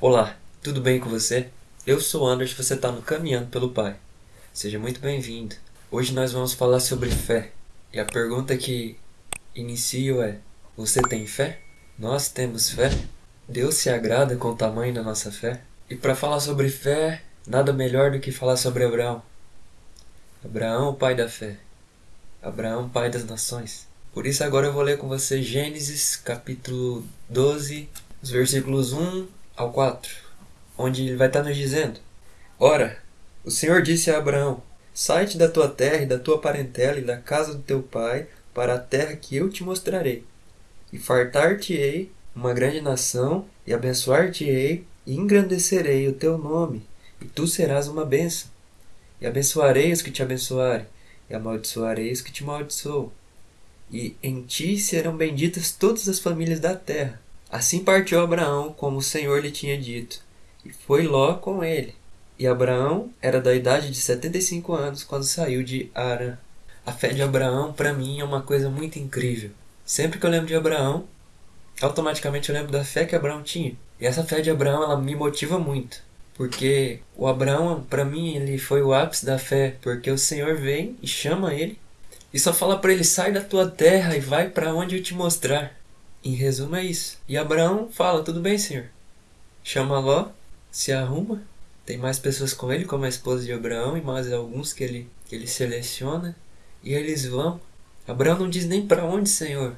Olá, tudo bem com você? Eu sou Anderson e você está no Caminhando pelo Pai. Seja muito bem-vindo. Hoje nós vamos falar sobre fé. E a pergunta que inicio é: Você tem fé? Nós temos fé? Deus se agrada com o tamanho da nossa fé? E para falar sobre fé, nada melhor do que falar sobre Abraão. Abraão, o pai da fé. Abraão, pai das nações. Por isso agora eu vou ler com você Gênesis capítulo 12, os versículos 1 ao 4, onde ele vai estar nos dizendo: Ora, o Senhor disse a Abraão: Sai-te da tua terra e da tua parentela e da casa do teu pai para a terra que eu te mostrarei. E fartar-te-ei uma grande nação, e abençoar-te-ei, e engrandecerei o teu nome, e tu serás uma bênção. E abençoarei os que te abençoarem, e amaldiçoarei os que te amaldiçoam e em ti serão benditas todas as famílias da terra. Assim partiu Abraão, como o Senhor lhe tinha dito, e foi Ló com ele. E Abraão era da idade de 75 anos quando saiu de Arã. A fé de Abraão, para mim, é uma coisa muito incrível. Sempre que eu lembro de Abraão, automaticamente eu lembro da fé que Abraão tinha. E essa fé de Abraão, ela me motiva muito. Porque o Abraão, para mim, ele foi o ápice da fé, porque o Senhor vem e chama ele e só fala para ele: sai da tua terra e vai para onde eu te mostrar. Em resumo, é isso. E Abraão fala: tudo bem, senhor. Chama Ló, se arruma. Tem mais pessoas com ele, como a esposa de Abraão e mais alguns que ele, que ele seleciona. E eles vão. Abraão não diz nem para onde, senhor.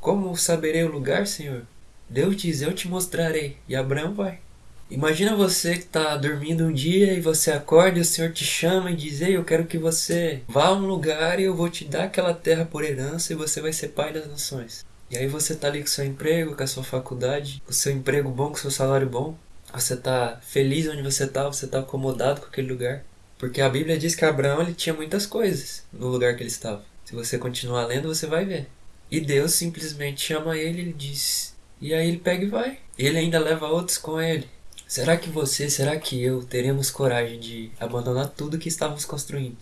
Como saberei o lugar, senhor? Deus diz: eu te mostrarei. E Abraão vai. Imagina você que está dormindo um dia e você acorda e o Senhor te chama e diz: Ei, eu quero que você vá a um lugar e eu vou te dar aquela terra por herança e você vai ser pai das nações. E aí você está ali com seu emprego, com a sua faculdade, com o seu emprego bom, com seu salário bom. Você está feliz onde você está, você está acomodado com aquele lugar. Porque a Bíblia diz que Abraão ele tinha muitas coisas no lugar que ele estava. Se você continuar lendo, você vai ver. E Deus simplesmente chama ele e diz. E aí ele pega e vai. Ele ainda leva outros com ele. Será que você, será que eu teremos coragem de abandonar tudo que estávamos construindo?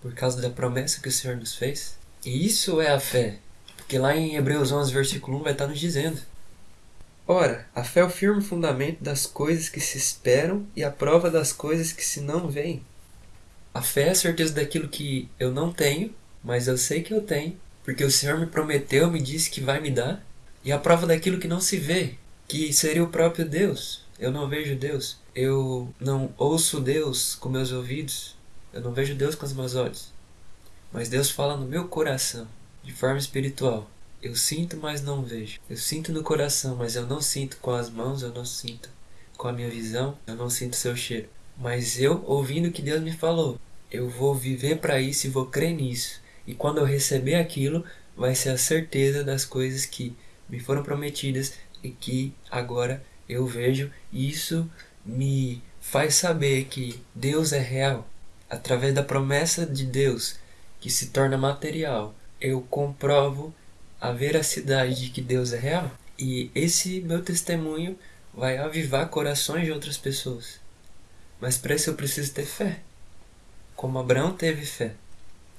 Por causa da promessa que o Senhor nos fez? E isso é a fé. Porque lá em Hebreus 11, versículo 1 vai estar nos dizendo: Ora, a fé é o firme fundamento das coisas que se esperam e a prova das coisas que se não veem. A fé é a certeza daquilo que eu não tenho, mas eu sei que eu tenho, porque o Senhor me prometeu, me disse que vai me dar, e a prova daquilo que não se vê, que seria o próprio Deus. Eu não vejo Deus. Eu não ouço Deus com meus ouvidos. Eu não vejo Deus com os meus olhos. Mas Deus fala no meu coração, de forma espiritual. Eu sinto, mas não vejo. Eu sinto no coração, mas eu não sinto com as mãos, eu não sinto com a minha visão, eu não sinto seu cheiro. Mas eu, ouvindo o que Deus me falou, eu vou viver para isso e vou crer nisso. E quando eu receber aquilo, vai ser a certeza das coisas que me foram prometidas e que agora eu vejo e isso me faz saber que Deus é real. Através da promessa de Deus que se torna material, eu comprovo a veracidade de que Deus é real. E esse meu testemunho vai avivar corações de outras pessoas. Mas para isso eu preciso ter fé. Como Abraão teve fé.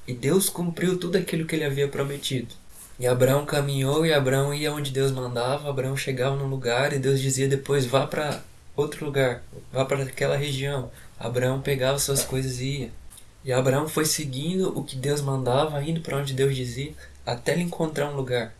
E Deus cumpriu tudo aquilo que ele havia prometido. E Abraão caminhou e Abraão ia onde Deus mandava. Abraão chegava num lugar e Deus dizia depois: vá para outro lugar, vá para aquela região. Abraão pegava suas coisas e ia. E Abraão foi seguindo o que Deus mandava, indo para onde Deus dizia, até ele encontrar um lugar.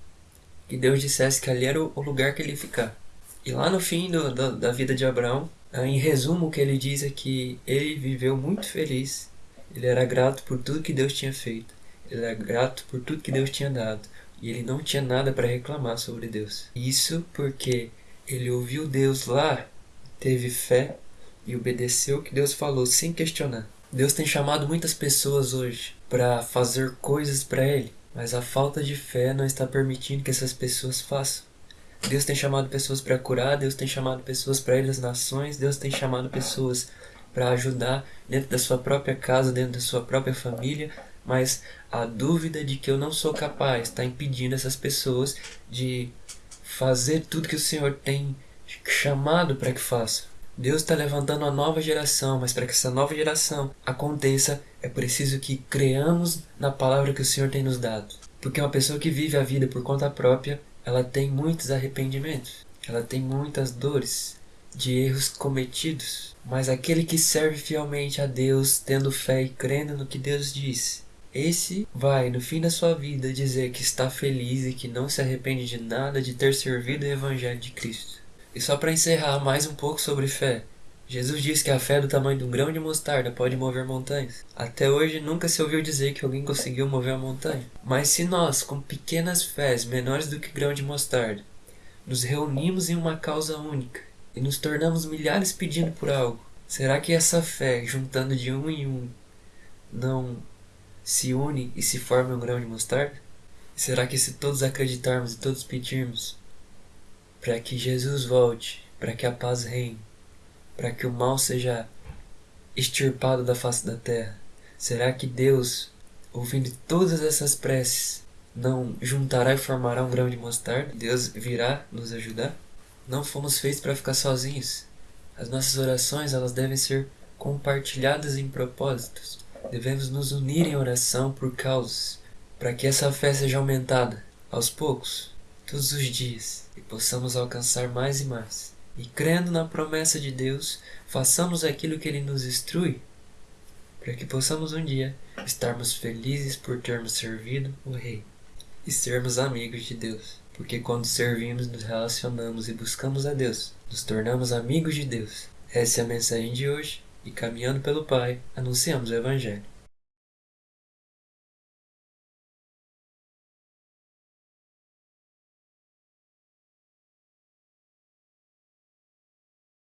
Que Deus dissesse que ali era o lugar que ele ia ficar. E lá no fim do, do, da vida de Abraão, em resumo, o que ele diz é que ele viveu muito feliz. Ele era grato por tudo que Deus tinha feito. Ele era grato por tudo que Deus tinha dado e ele não tinha nada para reclamar sobre Deus. Isso porque ele ouviu Deus lá, teve fé e obedeceu o que Deus falou sem questionar. Deus tem chamado muitas pessoas hoje para fazer coisas para Ele, mas a falta de fé não está permitindo que essas pessoas façam. Deus tem chamado pessoas para curar, Deus tem chamado pessoas para ir às nações, Deus tem chamado pessoas para ajudar dentro da sua própria casa, dentro da sua própria família, mas a dúvida de que eu não sou capaz está impedindo essas pessoas de fazer tudo que o Senhor tem chamado para que faça. Deus está levantando uma nova geração, mas para que essa nova geração aconteça, é preciso que creamos na palavra que o Senhor tem nos dado. Porque uma pessoa que vive a vida por conta própria, ela tem muitos arrependimentos, ela tem muitas dores de erros cometidos, mas aquele que serve fielmente a Deus, tendo fé e crendo no que Deus diz. Esse vai, no fim da sua vida, dizer que está feliz e que não se arrepende de nada de ter servido o Evangelho de Cristo. E só para encerrar mais um pouco sobre fé, Jesus diz que a fé do tamanho de um grão de mostarda pode mover montanhas. Até hoje nunca se ouviu dizer que alguém conseguiu mover a montanha. Mas se nós, com pequenas fés menores do que grão de mostarda, nos reunimos em uma causa única e nos tornamos milhares pedindo por algo, será que essa fé, juntando de um em um, não se une e se forma um grão de mostarda? Será que se todos acreditarmos e todos pedirmos para que Jesus volte, para que a paz reine, para que o mal seja extirpado da face da terra? Será que Deus, ouvindo todas essas preces, não juntará e formará um grão de mostarda? Deus virá nos ajudar? Não fomos feitos para ficar sozinhos. As nossas orações elas devem ser compartilhadas em propósitos. Devemos nos unir em oração por causas, para que essa fé seja aumentada aos poucos, todos os dias, e possamos alcançar mais e mais. E crendo na promessa de Deus, façamos aquilo que Ele nos instrui, para que possamos um dia estarmos felizes por termos servido o Rei e sermos amigos de Deus. Porque quando servimos, nos relacionamos e buscamos a Deus, nos tornamos amigos de Deus. Essa é a mensagem de hoje e caminhando pelo Pai, anunciamos o Evangelho.